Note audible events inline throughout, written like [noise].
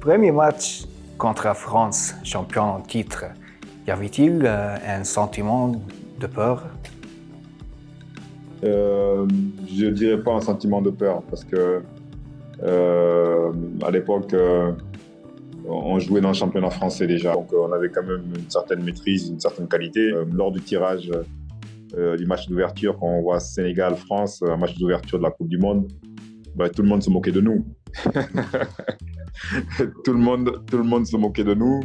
Premier match contre la France, champion en titre, y avait-il euh, un sentiment de peur? Euh, Je ne dirais pas un sentiment de peur parce que euh, à l'époque, on jouait dans le championnat français déjà, donc on avait quand même une certaine maîtrise, une certaine qualité. lors du tirage du match d'ouverture, quand on voit Sénégal-France, un match d'ouverture de la Coupe du Monde, bah, tout le monde se moquait de nous. [laughs] [laughs] tout, le monde, tout le monde se moquait de nous.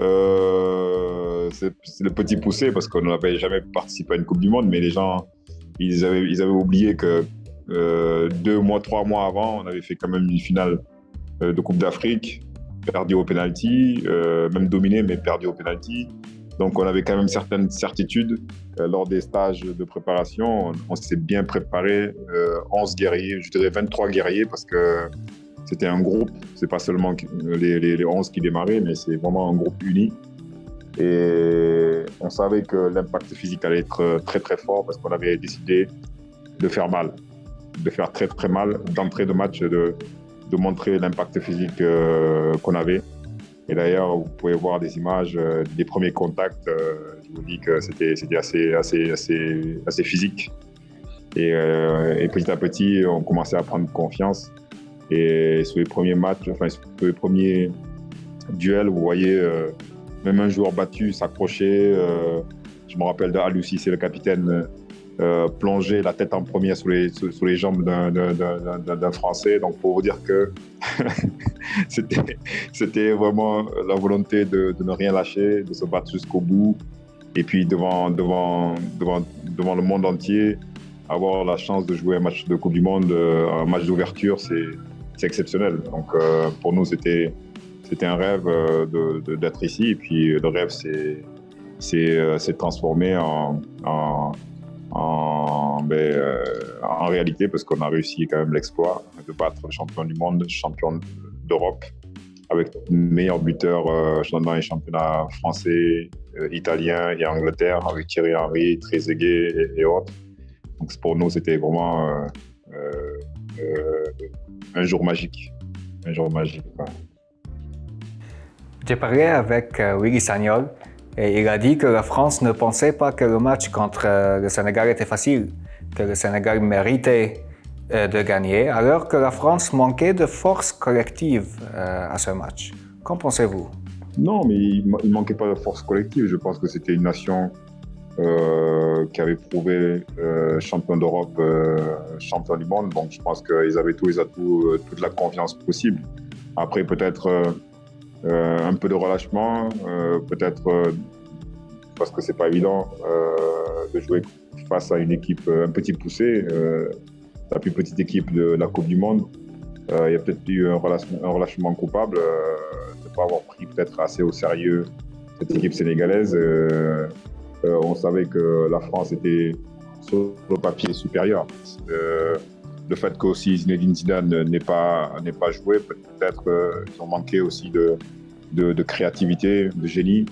Euh, c'est le petit poussé parce qu'on n'avait jamais participé à une Coupe du Monde, mais les gens, ils avaient, oublié que euh, deux mois, trois mois avant, on avait fait quand même une finale euh, de Coupe d'Afrique, perdu au penalty, même dominé, mais perdu au penalty. Donc on avait quand même certaines certitudes. lors des stages de préparation, on, s'est bien préparé, 11 guerriers, je dirais 23 guerriers, parce que c'était un groupe, c'est pas seulement les, les, 11 qui démarraient, mais c'est vraiment un groupe uni. Et on savait que l'impact physique allait être très très fort parce qu'on avait décidé de faire mal, de faire très très mal d'entrée de match, de, de montrer l'impact physique euh, qu'on avait. Et d'ailleurs, vous pouvez voir des images euh, des premiers contacts. Euh, je vous dis que c'était assez, assez, assez, assez physique. Et, petit à petit, on commençait à prendre confiance. Et sur les premiers matchs, enfin sur les premiers duels, vous voyez euh, même un joueur battu s'accrocher. Euh, je me rappelle d'Alusi, c'est le capitaine, euh, plonger la tête en première sous les, sous, les jambes d'un Français. Donc pour vous dire que [laughs] c'était vraiment la volonté de, de, ne rien lâcher, de se battre jusqu'au bout. Et puis devant, devant, devant, devant le monde entier, avoir la chance de jouer un match de Coupe du Monde, un match d'ouverture, c'est c'est exceptionnel. Donc euh, pour nous, c'était c'était un rêve euh, d'être ici. Et puis le rêve s'est euh, transformé en, en, en, ben, en réalité parce qu'on a réussi quand même l'exploit de battre champion du monde, champion d'Europe, avec meilleur buteur euh, dans les championnats français, italien et Angleterre, avec Thierry Henry, Trezeguet et, et autres. Donc pour nous, c'était vraiment un jour magique. Un jour magique. J'ai parlé avec euh, Willy Sagnol et il a dit que la France ne pensait pas que le match contre euh, le Sénégal était facile, que le Sénégal méritait euh, de gagner, alors que la France manquait de force collective à ce match. Qu'en pensez-vous? Non, mais il ne manquait pas de force collective. Je pense que c'était une nation euh, qui avait prouvé euh, champion d'Europe, euh, champion du monde. Donc je pense qu'ils avaient tous les atouts, toute la confiance possible. Après peut-être un peu de relâchement, peut-être parce que c'est pas évident de jouer face à une équipe un petit poussé, la plus petite équipe de la Coupe du Monde. il y a peut-être eu un relâchement, coupable de ne pas avoir pris peut-être assez au sérieux cette équipe sénégalaise. On savait que la France était sur le papier supérieur. Euh, le fait qu'aussi Zinedine Zidane n'ait pas, pas joué, peut-être qu'ils ont manqué aussi de, de, créativité, de génie.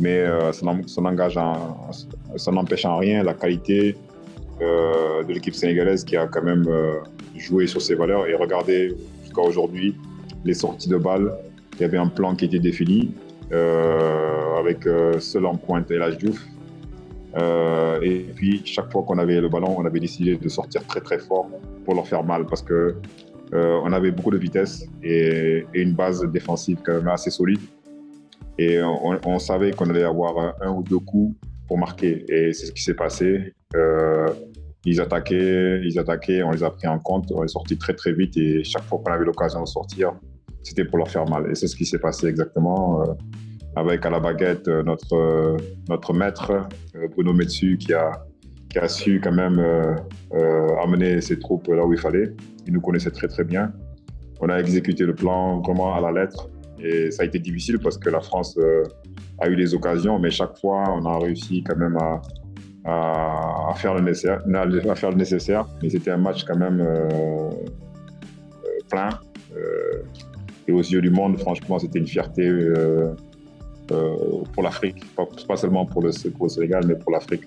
Mais euh, ça n'engage, ça n'empêche en rien la qualité de l'équipe sénégalaise qui a quand même joué sur ses valeurs. Et regardez jusqu'à aujourd'hui les sorties de balles. Il y avait un plan qui était défini. avec seul en pointe et la Diouf. Euh, et puis, chaque fois qu'on avait le ballon, on avait décidé de sortir très très fort pour leur faire mal parce que euh, on avait beaucoup de vitesse et, une base défensive quand même assez solide. Et on, savait qu'on allait avoir un, ou deux coups pour marquer. Et c'est ce qui s'est passé. Euh, ils attaquaient, ils attaquaient, on les a pris en compte, on est sorti très très vite et chaque fois qu'on avait l'occasion de sortir, c'était pour leur faire mal. Et c'est ce qui s'est passé exactement avec à la baguette euh, notre, euh, notre maître, euh, Bruno Metsu, qui a, qui a su quand même amener ses troupes là où il fallait. Il nous connaissait très très bien. On a exécuté le plan vraiment à la lettre et ça a été difficile parce que la France a eu des occasions, mais chaque fois on a réussi quand même à, à, faire, le nécessaire, à faire le nécessaire. Mais c'était un match quand même plein. et aux yeux du monde, franchement, c'était une fierté pour l'Afrique, pas, seulement pour le, Sénégal, mais pour l'Afrique.